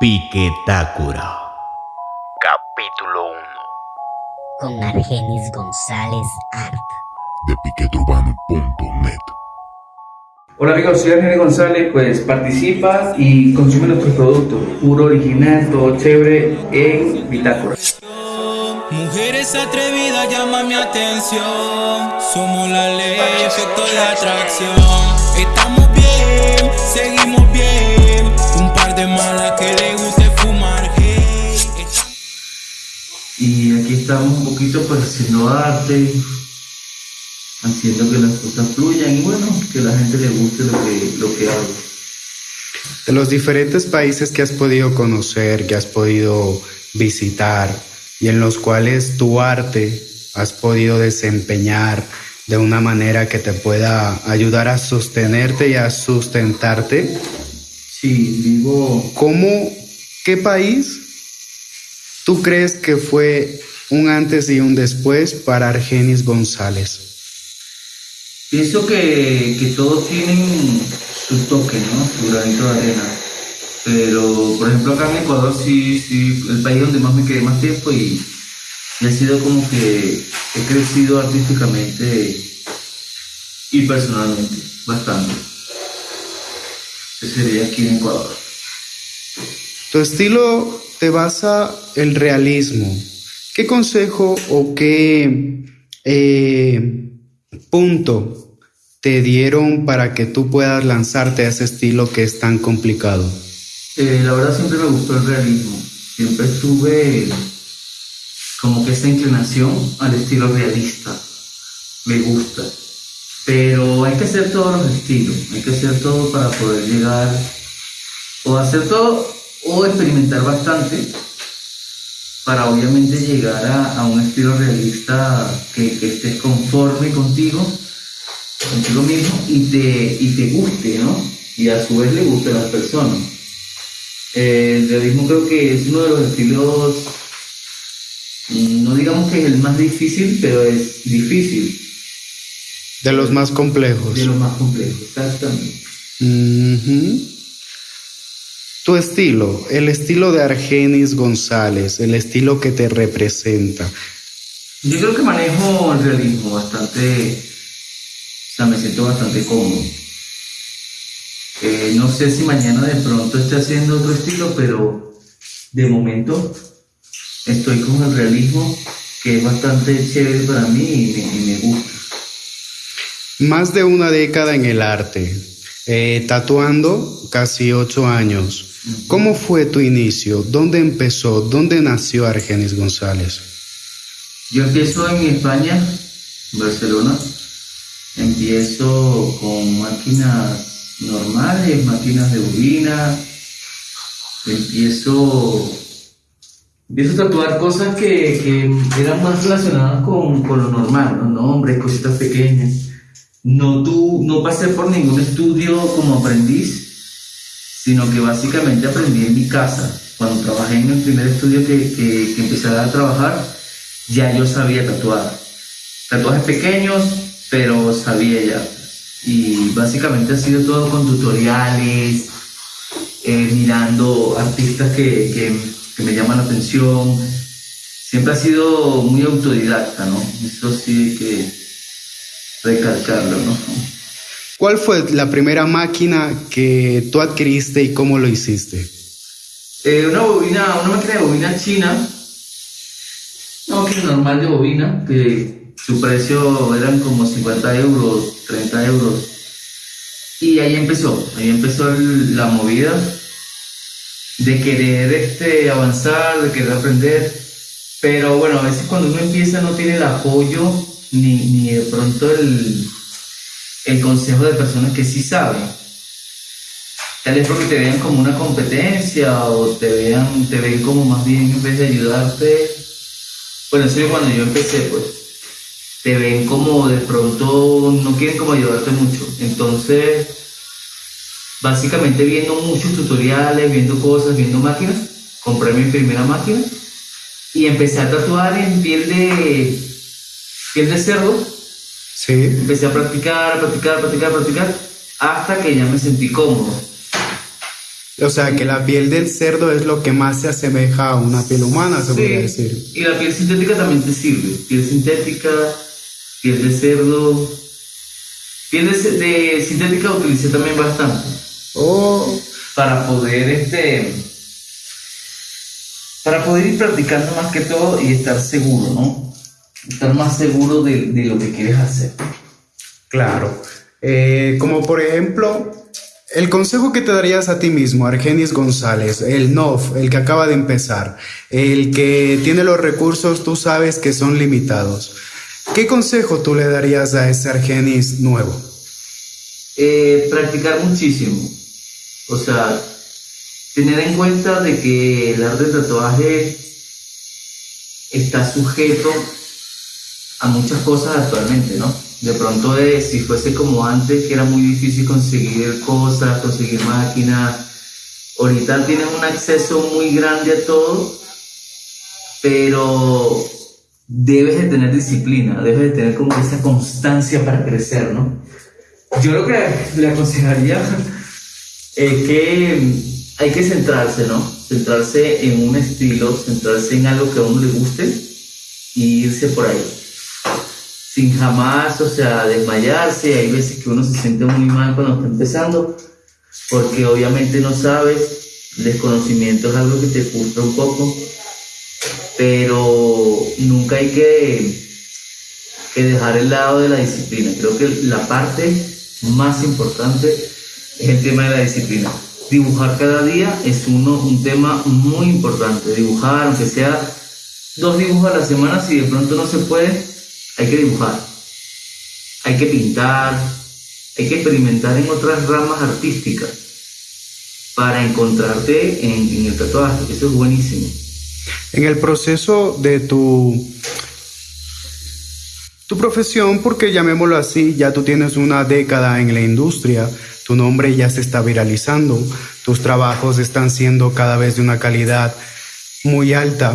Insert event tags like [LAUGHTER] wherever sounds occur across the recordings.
Piquetácura. Capítulo 1. Con Argenis González Art. De piqueturbano.net. Hola amigos, soy Argenis González, pues participa y consume nuestros productos, puro original, todo chévere en Bitácora. Mujeres atrevidas llaman mi atención. Somos la ley, efecto de atracción. Estamos Y aquí estamos un poquito pues haciendo arte, haciendo que las cosas fluyan y bueno, que la gente le guste lo que, lo que hago. De los diferentes países que has podido conocer, que has podido visitar y en los cuales tu arte has podido desempeñar de una manera que te pueda ayudar a sostenerte y a sustentarte, Sí, vivo ¿cómo, qué país tú crees que fue un antes y un después para Argenis González? Pienso que, que todos tienen su toque, ¿no? Su granito de arena. Pero, por ejemplo, acá en Ecuador sí, sí, el país donde más me quedé más tiempo y, y ha sido como que he crecido artísticamente y personalmente, bastante. Ese sería aquí en Ecuador. Tu estilo te basa el realismo. ¿Qué consejo o qué eh, punto te dieron para que tú puedas lanzarte a ese estilo que es tan complicado? Eh, la verdad siempre me gustó el realismo. Siempre tuve como que esa inclinación al estilo realista. Me gusta. Pero hay que hacer todos los estilos. Hay que hacer todo para poder llegar o hacer todo o experimentar bastante para obviamente llegar a, a un estilo realista que, que estés conforme contigo, contigo mismo y te, y te guste, ¿no? Y a su vez le guste a las personas. Eh, el realismo creo que es uno de los estilos, no digamos que es el más difícil, pero es difícil, De los más complejos. de los más complejos, exactamente. Tu estilo, el estilo de Argenis González, el estilo que te representa. Yo creo que manejo el realismo bastante, o sea, me siento bastante cómodo. Eh, no sé si mañana de pronto esté haciendo otro estilo, pero de momento estoy con el realismo, que es bastante chévere para mí y me, y me gusta. Más de una década en el arte, eh, tatuando casi ocho años. ¿Cómo fue tu inicio? ¿Dónde empezó? ¿Dónde nació Argenis González? Yo empiezo en España, Barcelona. Empiezo con máquinas normales, máquinas de bobina. Empiezo, empiezo a tatuar cosas que, que eran más relacionadas con, con lo normal, los nombres, cositas pequeñas. No, tu, no pasé por ningún estudio como aprendiz, sino que básicamente aprendí en mi casa. Cuando trabajé en el primer estudio que, que, que empecé a trabajar, ya yo sabía tatuar. Tatuajes pequeños, pero sabía ya. Y básicamente ha sido todo con tutoriales, eh, mirando artistas que, que, que me llaman la atención. Siempre ha sido muy autodidacta, ¿no? Eso sí hay que recalcarlo, ¿no? ¿Cuál fue la primera máquina que tú adquiriste y cómo lo hiciste? Eh, una bobina, una máquina de bobina china, una máquina normal de bobina, que su precio eran como 50 euros, 30 euros. Y ahí empezó, ahí empezó la movida de querer este, avanzar, de querer aprender. Pero bueno, a veces cuando uno empieza no tiene el apoyo ni, ni de pronto el, el consejo de personas que sí saben. Tal vez porque te vean como una competencia o te vean, te ven como más bien en vez de ayudarte. Bueno, eso es cuando yo empecé, pues. Te ven como de pronto no quieren como ayudarte mucho. Entonces, básicamente viendo muchos tutoriales, viendo cosas, viendo máquinas, compré mi primera máquina y empecé a tatuar en piel de piel de cerdo Sí. Empecé a practicar, a practicar, a practicar, a practicar, hasta que ya me sentí cómodo. O sea, que la piel del cerdo es lo que más se asemeja a una piel humana, se podría decir. Y la piel sintética también te sirve. Piel sintética, piel de cerdo. Piel de, sintética utilicé también bastante. Oh. Para poder este para poder ir practicando más que todo y estar seguro, ¿no? Estar más seguro de, de lo que quieres hacer. Claro. Eh, como por ejemplo, el consejo que te darías a ti mismo, Argenis González, el NOF, el que acaba de empezar, el que tiene los recursos, tú sabes que son limitados. ¿Qué consejo tú le darías a ese Argenis nuevo? Eh, practicar muchísimo. O sea, tener en cuenta de que el arte de tatuaje está sujeto a muchas cosas actualmente, ¿no? De pronto, eh, si fuese como antes, que era muy difícil conseguir cosas, conseguir máquinas, ahorita tienes un acceso muy grande a todo, pero debes de tener disciplina, debes de tener como esa constancia para crecer, ¿no? Yo lo que le aconsejaría [LAUGHS] es que hay que centrarse, ¿no? Centrarse en un estilo, centrarse en algo que a uno le guste y irse por ahí. Sin jamás, o sea, desmayarse. Hay veces que uno se siente muy mal cuando está empezando, porque obviamente no sabes, desconocimiento es algo que te frustra un poco, pero nunca hay que, que dejar el lado de la disciplina. Creo que la parte más importante es el tema de la disciplina dibujar cada día es uno, un tema muy importante. Dibujar, aunque sea dos dibujos a la semana, si de pronto no se puede, hay que dibujar. Hay que pintar, hay que experimentar en otras ramas artísticas para encontrarte en, en el tatuaje. Eso es buenísimo. En el proceso de tu tu profesión, porque llamémoslo así, ya tú tienes una década en la industria, tu nombre ya se está viralizando, tus trabajos están siendo cada vez de una calidad muy alta.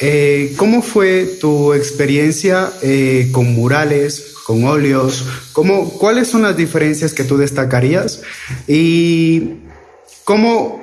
Eh, ¿Cómo fue tu experiencia eh, con murales, con óleos? ¿Cómo, ¿Cuáles son las diferencias que tú destacarías? ¿Y cómo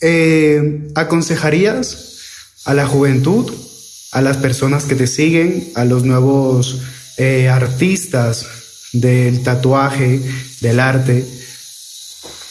eh, aconsejarías a la juventud, a las personas que te siguen, a los nuevos artistas del tatuaje, del arte,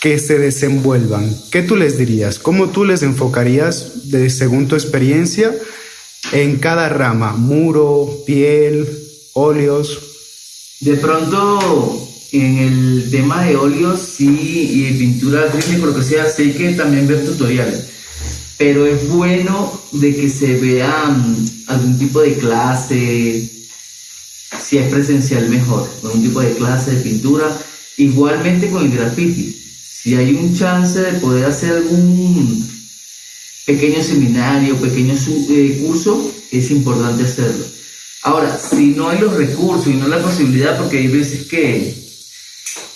que se desenvuelvan. ¿Qué tú les dirías? ¿Cómo tú les enfocarías, de, según tu experiencia, en cada rama? Muro, piel, óleos. De pronto, en el tema de óleos, sí, y pintura acrílica, lo que sea, sé que también ver tutoriales. Pero es bueno de que se vean algún tipo de clase, si es presencial mejor, algún tipo de clase de pintura. Igualmente con el graffiti si hay un chance de poder hacer algún pequeño seminario, pequeño eh, curso, es importante hacerlo. Ahora, si no hay los recursos y no la posibilidad, porque hay veces que,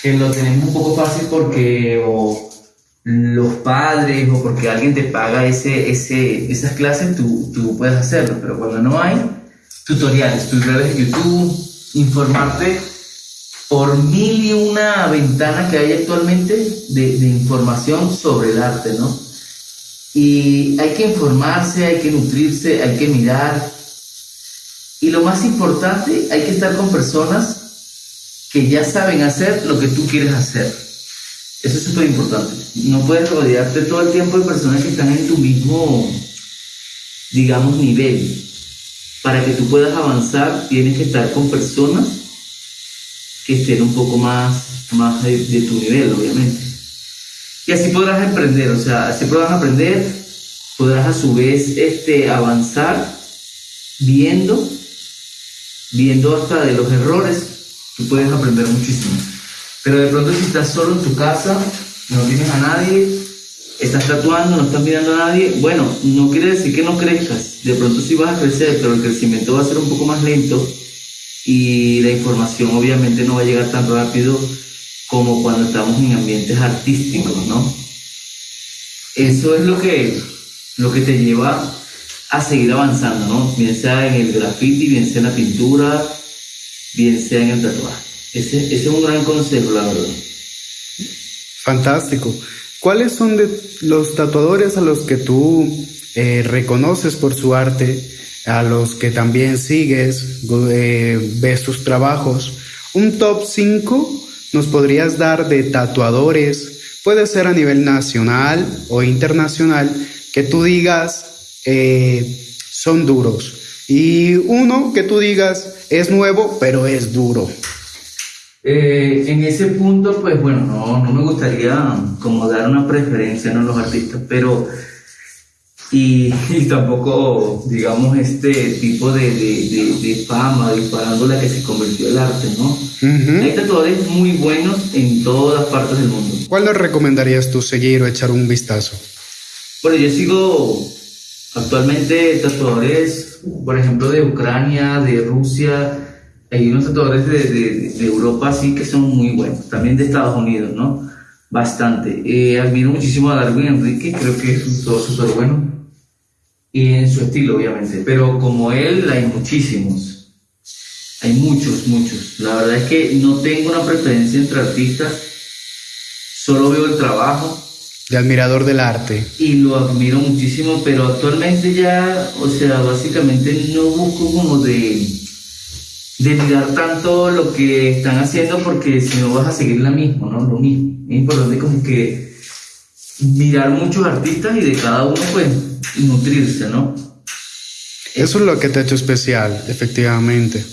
que lo tenemos un poco fácil porque o los padres o porque alguien te paga ese, ese, esas clases, tú, tú puedes hacerlo, pero cuando no hay, tutoriales, tutoriales de YouTube, informarte por mil y una ventana que hay actualmente de, de, información sobre el arte, ¿no? Y hay que informarse, hay que nutrirse, hay que mirar. Y lo más importante, hay que estar con personas que ya saben hacer lo que tú quieres hacer. Eso es súper importante. No puedes rodearte todo el tiempo de personas que están en tu mismo, digamos, nivel. Para que tú puedas avanzar, tienes que estar con personas que estén un poco más, más de, tu nivel, obviamente. Y así podrás emprender, o sea, así podrás aprender, podrás a su vez este, avanzar viendo, viendo hasta de los errores, tú puedes aprender muchísimo. Pero de pronto si estás solo en tu casa, no tienes a nadie, estás tatuando, no estás mirando a nadie, bueno, no quiere decir que no crezcas, de pronto sí vas a crecer, pero el crecimiento va a ser un poco más lento y la información obviamente no va a llegar tan rápido como cuando estamos en ambientes artísticos, ¿no? Eso es lo que, lo que te lleva a seguir avanzando, ¿no? Bien sea en el graffiti, bien sea en la pintura, bien sea en el tatuaje. Ese, ese es un gran consejo, la verdad. Fantástico. ¿Cuáles son de los tatuadores a los que tú eh, reconoces por su arte, a los que también sigues, eh, ves sus trabajos? Un top 5 nos podrías dar de tatuadores, puede ser a nivel nacional o internacional, que tú digas eh, son duros. Y uno que tú digas es nuevo, pero es duro. Eh, en ese punto, pues bueno, no, no me gustaría como dar una preferencia a los artistas, pero [LAUGHS] y, tampoco, digamos, este tipo de, de, de, fama disparándola que se convirtió el arte, ¿no? Hay tatuadores muy buenos en todas partes del mundo. ¿Cuál le recomendarías tú seguir o echar un vistazo? Bueno, yo sigo actualmente tatuadores, por ejemplo, de Ucrania, de Rusia, hay unos tatuadores de, de, de, Europa sí que son muy buenos, también de Estados Unidos, ¿no? Bastante. Eh, admiro muchísimo a Darwin Enrique, creo que es un todo súper bueno. Y en su estilo, obviamente. Pero como él, hay muchísimos. Hay muchos, muchos. La verdad es que no tengo una preferencia entre artistas, solo veo el trabajo. De admirador del arte. Y lo admiro muchísimo, pero actualmente ya, o sea, básicamente no busco como de de mirar tanto lo que están haciendo porque si no vas a seguir la misma, ¿no? Lo mismo. Es importante como que mirar muchos artistas y de cada uno pues nutrirse, ¿no? Eso es lo que te ha hecho especial, efectivamente.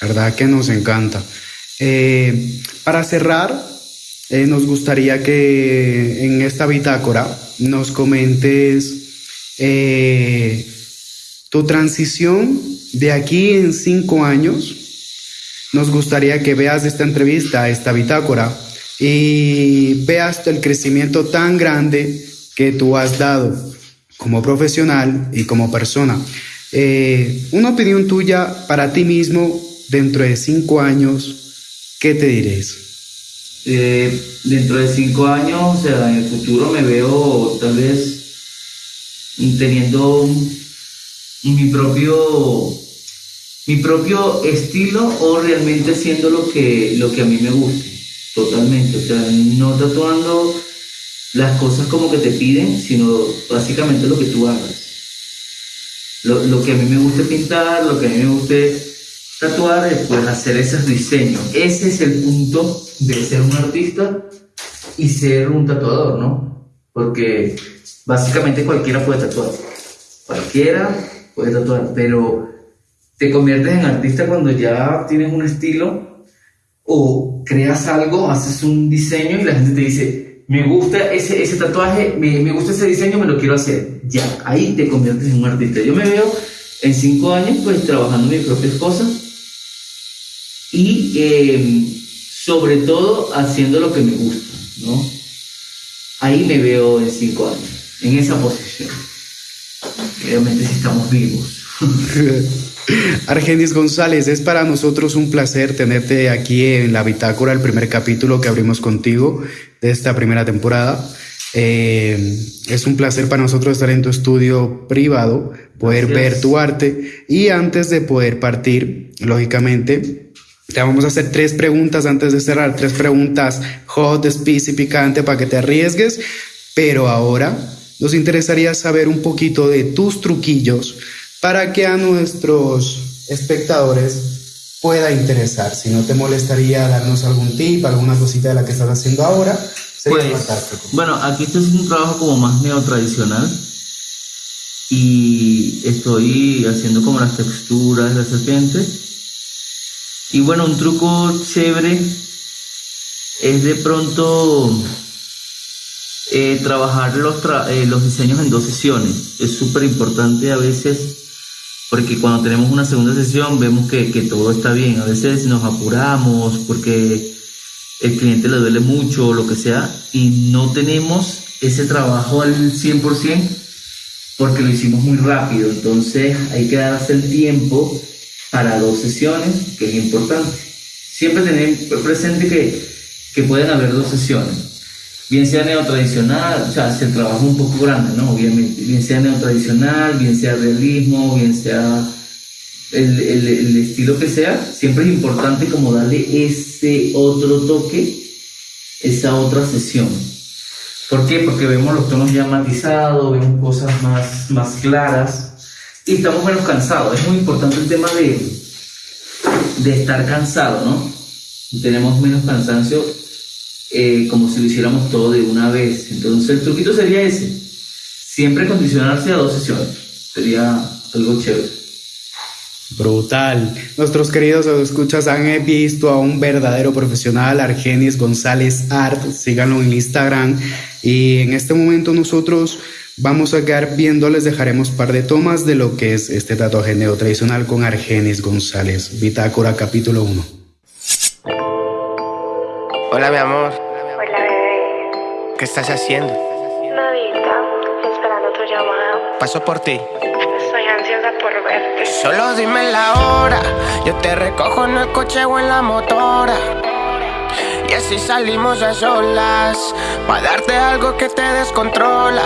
¿Verdad que nos encanta? Eh, para cerrar, eh, nos gustaría que en esta bitácora nos comentes eh, tu transición de aquí en cinco años nos gustaría que veas esta entrevista, esta bitácora, y veas el crecimiento tan grande que tú has dado como profesional y como persona. Eh, una opinión tuya para ti mismo dentro de cinco años, ¿qué te dirías? Eh, dentro de cinco años, o sea, en el futuro me veo tal vez teniendo mi propio mi propio estilo o realmente siendo lo que, lo que a mí me guste, totalmente. O sea, no tatuando las cosas como que te piden, sino básicamente lo que tú hagas. Lo, que a mí me guste pintar, lo que a mí me guste tatuar, es pues hacer esos diseños. Ese es el punto de ser un artista y ser un tatuador, ¿no? Porque básicamente cualquiera puede tatuar. Cualquiera puede tatuar, pero te conviertes en artista cuando ya tienes un estilo o creas algo, haces un diseño y la gente te dice, me gusta ese, ese tatuaje, me, me gusta ese diseño, me lo quiero hacer. Ya, ahí te conviertes en un artista. Yo me veo en cinco años pues trabajando mis propias cosas y em, sobre todo haciendo lo que me gusta, ¿no? Ahí me veo en cinco años, en esa posición. Obviamente si estamos vivos. [LAUGHS] Argenis González, es para nosotros un placer tenerte aquí en la bitácora, el primer capítulo que abrimos contigo de esta primera temporada. Eh, es un placer para nosotros estar en tu estudio privado, poder ver tu arte. Y antes de poder partir, lógicamente, te vamos a hacer tres preguntas antes de cerrar, tres preguntas hot, spicy, picante para que te arriesgues, pero ahora nos interesaría saber un poquito de tus truquillos para que a nuestros espectadores pueda interesar. Si no te molestaría darnos algún tip, alguna cosita de la que estás haciendo ahora, sería pues, Bueno, aquí esto es un trabajo como más neotradicional y estoy haciendo como las texturas de la serpiente. Y bueno, un truco chévere es de pronto eh, trabajar los, eh, los diseños en dos sesiones. Es súper importante a veces porque cuando tenemos una segunda sesión vemos que, que, todo está bien. A veces nos apuramos porque el cliente le duele mucho o lo que sea y no tenemos ese trabajo al 100% porque lo hicimos muy rápido. Entonces hay que darse el tiempo para dos sesiones, que es importante. Siempre tener presente que, que pueden haber dos sesiones bien sea neotradicional, o sea, se trabaja un poco grande, ¿no? Obviamente, bien sea neotradicional, bien sea realismo, bien sea el, el, estilo que sea, siempre es importante como darle ese otro toque, esa otra sesión. ¿Por qué? Porque vemos los tonos ya matizados, vemos cosas más, más claras y estamos menos cansados. Es muy importante el tema de, de estar cansado, ¿no? Tenemos menos cansancio eh, como si lo hiciéramos todo de una vez. Entonces el truquito sería ese. Siempre condicionarse a dos sesiones. Sería algo chévere. Brutal. Nuestros queridos escuchas han visto a un verdadero profesional, Argenis González Art. Síganlo en Instagram. Y en este momento nosotros vamos a quedar viendo, les dejaremos par de tomas de lo que es este tatuaje tradicional con Argenis González. Bitácora capítulo 1. Hola mi amor, Hola, bebé. ¿qué estás haciendo? Nadita, esperando tu llamada. Paso por ti. Estoy ansiosa por verte. Solo dime la hora, yo te recojo en el coche o en la motora. Y así salimos a solas, para darte algo que te descontrola.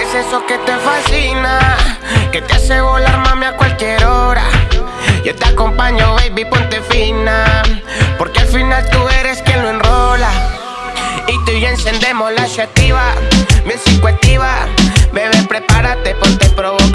Es eso que te fascina, que te hace volar mami a cualquier hora. Yo te acompaño, baby, ponte fina, porque al final tú eres quien lo enrola. Y tú y yo encendemos la activa, bien psicoactiva. Bebé, prepárate, ponte provocativa,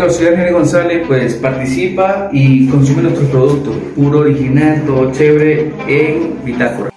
Amigos, soy Argenis González, pues participa y consume nuestros productos, puro original, todo chévere en Bitácora.